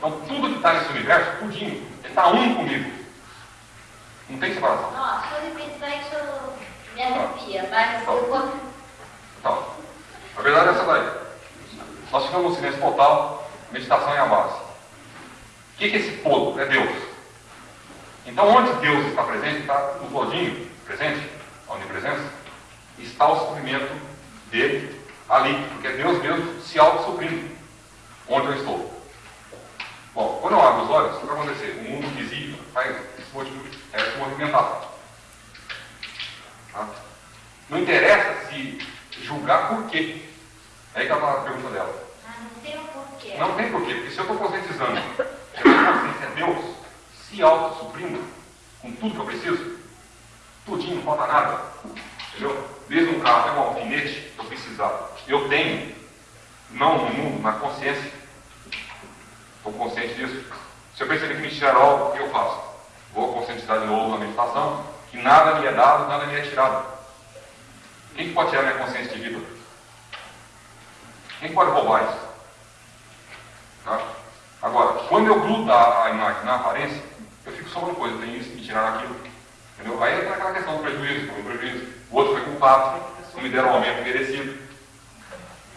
tudo que está nesse universo, tudinho, ele está um comigo. Não tem separação. Não, se eu repetir isso me arrepia, mas eu vou... Então, a verdade é essa daí. Nós ficamos no silêncio total, meditação é a base. O que é esse todo? É Deus. Então, onde Deus está presente, está no todinho presente, a onipresença, está o suprimento dele ali, porque Deus mesmo se auto-suprime onde eu estou. Bom, quando eu abro os olhos, o que vai acontecer? O mundo visível vai é, se movimentar. Tá? Não interessa se julgar por quê. É aí que ela a pergunta dela. Ah, não tem um porquê. Não tem porquê, porque se eu estou conscientizando que a minha consciência é Deus, se auto-suprindo com tudo que eu preciso, tudinho, não falta nada. Entendeu? Desde um carro até um alfinete, eu precisar. Eu tenho, não no mundo, na consciência. Estou consciente disso. Se eu perceber que me algo, o que eu faço? Vou conscientizar de novo na meditação, que nada me é dado, nada me é tirado. Quem que pode tirar minha consciência de vida? Quem pode roubar isso? Tá? Agora, quando eu grudo a, imagem na aparência, eu fico só uma coisa, tenho isso, me tiraram aquilo. Entendeu? Aí entra aquela questão do prejuízo, foi um prejuízo. O outro foi culpado, não me deram o aumento merecido.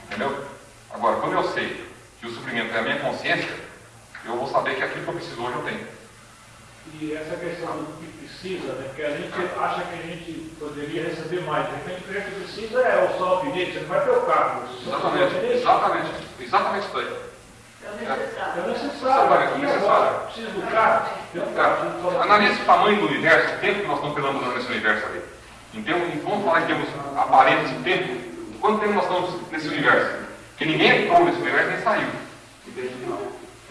Entendeu? Agora, quando eu sei que o suprimento é a minha consciência, eu vou saber que aquilo que eu preciso hoje eu tenho. E essa questão do que precisa, né? Porque a gente acha que a gente poderia receber mais. De repente, o que precisa é o só alfinete, você não vai ter o carro. Exatamente, exatamente, exatamente isso aí. É o necessário. É necessário. Aqui necessário. agora, precisa do carro, Cara, analise o tamanho do universo, o tempo que nós estamos perambulando nesse universo ali. Em termos, vamos falar em termos aparentes de tempo, quanto tempo nós estamos nesse universo? Porque ninguém entrou nesse universo nem saiu.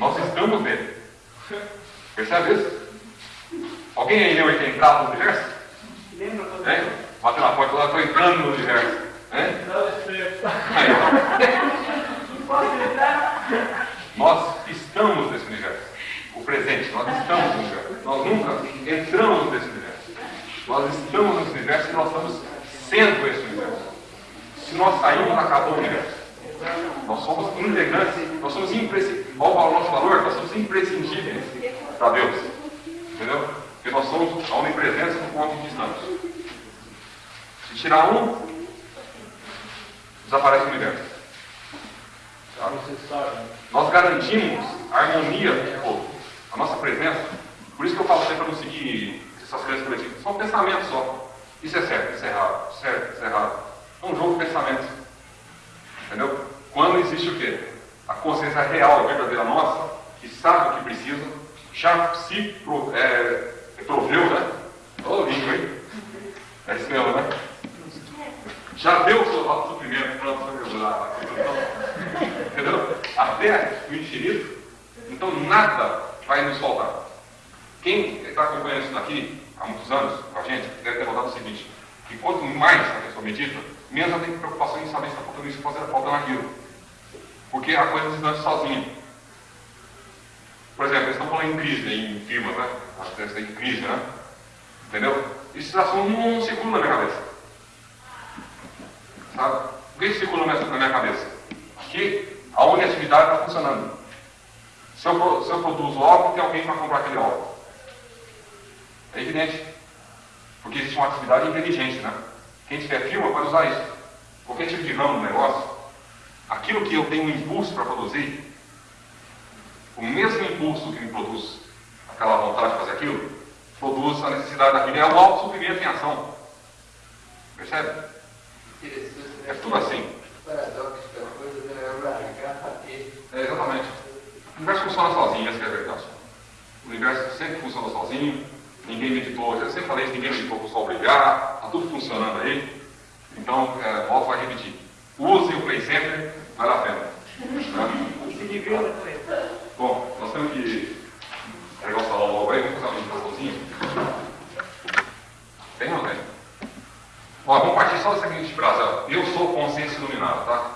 Nós estamos nele. Percebe isso? Alguém aí leu é entrado no universo? Lembra Hein? Bateu na porta lá, estou entrando no universo. Hein? Não, Aí? Nós estamos nesse universo. O presente, nós estamos no universo. Nós nunca entramos nesse universo. Nós estamos nesse universo e nós estamos sendo esse universo. Se nós sairmos, acabou o universo. Nós somos integrantes, imprescindíveis. Olha o nosso valor, nós somos imprescindíveis para Deus. Entendeu? Porque nós somos a onipresença do ponto em que estamos. Se tirar um, desaparece o universo. é né? Nós garantimos a harmonia do povo, a nossa presença. Por isso que eu falo sempre para não seguir essas crenças coletivas. São pensamentos só. Isso é certo, isso é errado, certo, isso é errado. É um jogo de pensamentos. Entendeu? Quando existe o quê? A consciência real, verdadeira nossa, que sabe o que precisa, já se pro, é, proveu, né? Ô, língua, hein? É isso mesmo, né? Já deu o seu suprimento para a. Entendeu? Até o infinito. Então nada vai nos faltar. Quem está acompanhando isso daqui há muitos anos com a gente, deve ter notado o seguinte, que quanto mais a pessoa medita, menos ela tem preocupação em saber se está faltando isso ou faltando aquilo. Porque a coisa se dança sozinha. Por exemplo, eles estão falando em crise, né, em firmas, né? Deve ser em crise, né? Entendeu? Já são um segundo na minha cabeça. Sabe? O que circula na minha- cabeça? Que a honestidade está funcionando. Se eu, se eu produzo algo, tem alguém para comprar aquele algo. É evidente. Porque existe uma atividade inteligente, né? Quem tiver firma pode usar isso. Qualquer tipo de ramo do negócio, aquilo que eu tenho um impulso para produzir, o mesmo impulso que me produz aquela vontade de fazer aquilo, produz a necessidade daquilo. É o autossuprimento em ação. Percebe? É tudo assim. coisa é. É, exatamente. O universo funciona sozinho, essa é a verdade. O universo sempre funciona sozinho, ninguém meditou, eu sempre falei isso, ninguém meditou para o sol brilhar, está tudo funcionando aí. Então, é, volto a repetir. Use o Play Center, vale a pena. Né? Bom, nós temos que pegar o salão logo aí, vamos fazer uma meditaçãozinha. Tem ou não tem? Ó, vamos partir só da seguinte frase. Eu sou consciência iluminada, tá?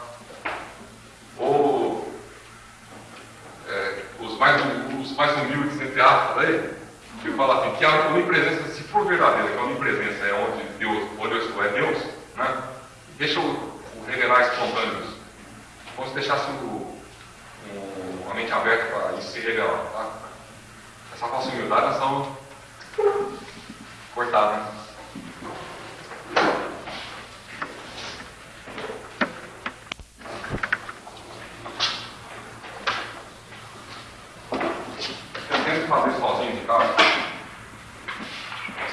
Ou é, os, mais, hum- os mais humildes, entre aspas, aí, que falam assim, que a onipresença, se for verdadeira, que a onipresença é onde Deus, onde eu estou, é Deus, né? Deixa eu, revelar espontâneos se deixasse o, o, a mente aberta para isso se revelar, tá? É só falsa humildade, nós vamos cortar, né? Fazer sozinho de casa.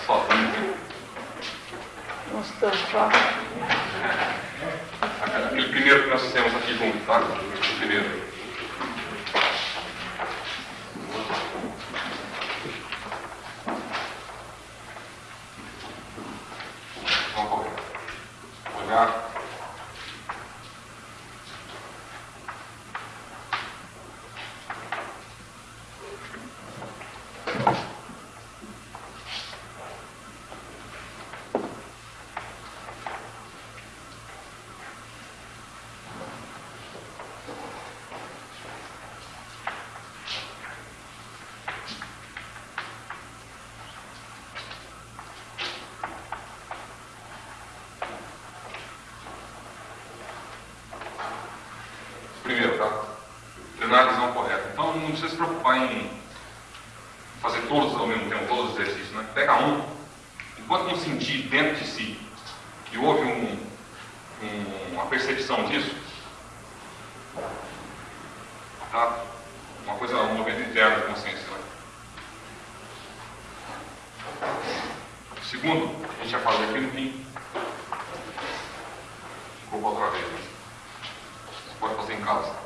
Sozinho. Nossa, tá. Primeiro que nós fizemos aqui junto, tá? O primeiro. Vamos correr. Olhar. Primeiro, tá? Treinar a visão correta. Então não precisa se preocupar em fazer todos ao mesmo tempo, todos os exercícios, né? Pega um, enquanto não sentir dentro de si que houve um, um- uma percepção disso, tá? Uma coisa, um movimento interno de consciência, né? Segundo, a gente já falou aqui no fim. Desculpa outra vez, né? Você pode fazer em casa.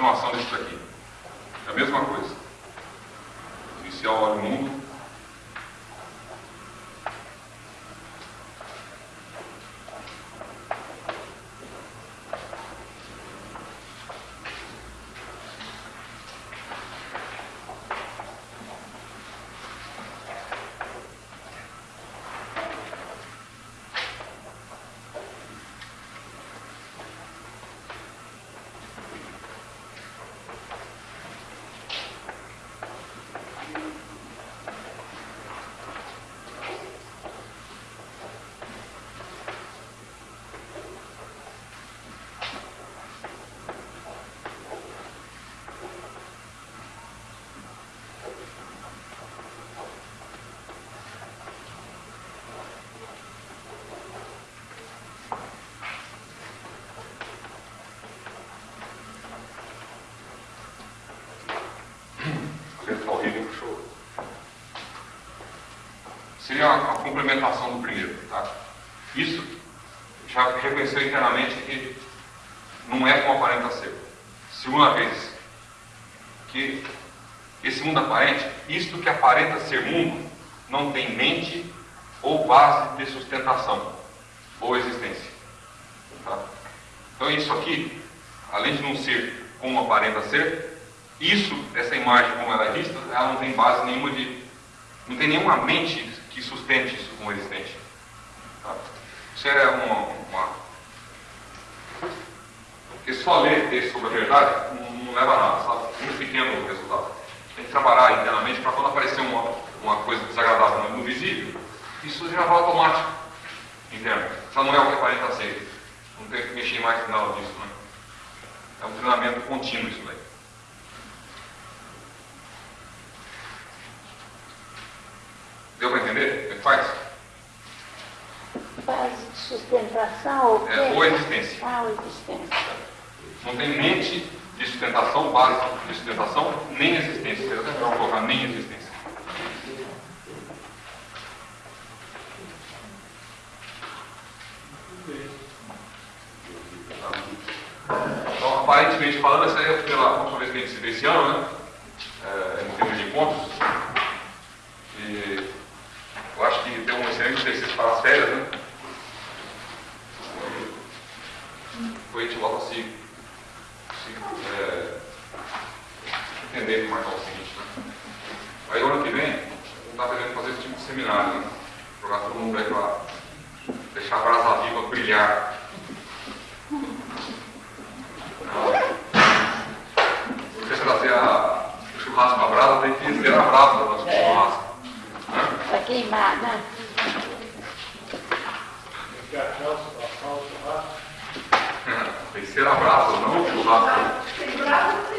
Continuação disso daqui. É a mesma coisa. Iniciar olha o mundo. Apertar o ritmo show. Seria a, a complementação do primeiro, tá? Isso já reconheceu internamente que não é como aparenta ser. Segunda vez, que esse mundo aparente, isto que aparenta ser mundo, não tem mente ou base de sustentação ou existência. Tá? Então isso aqui, além de não ser como aparenta ser, isso, essa imagem como ela é vista, ela não tem base nenhuma de. não tem nenhuma mente que sustente isso como existente. Tá? Isso é uma, uma. Porque só ler texto sobre a verdade não, não leva a nada, sabe? Muito pequeno o resultado. Tem que trabalhar internamente para quando aparecer uma, uma coisa desagradável no visível, isso já vai automático interno. Só não é o que aparenta ser. Não tem que mexer mais nada disso, né? É um treinamento contínuo isso daí. Deu para entender? Como é que faz? Base de sustentação ou É, quê? ou existência. Ah, ou existência. Não tem mente de sustentação, base de sustentação, nem existência. Eu até vou colocar nem existência. Então, aparentemente falando, essa é pela última vez que a gente se vê esse ano, né? É, em termos de encontros. E eu acho que deu um excelente exercício para as férias, né? A gente volta se, se é, entender como é é o seguinte, né? Aí ano que vem, está querendo fazer esse tipo de seminário, né? Jogar todo mundo aí para deixar a brasa viva brilhar. Se você trazer o churrasco para a brasa, tem que ter a brasa do nosso churrasco. Né? Tem que ser a brasa, não churrasco.